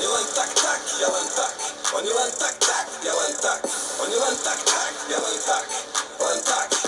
Oni len tak, tak, ja len tak. Oni len tak, tak, ja len tak. Oni len tak, tak, ja len tak. Len tak.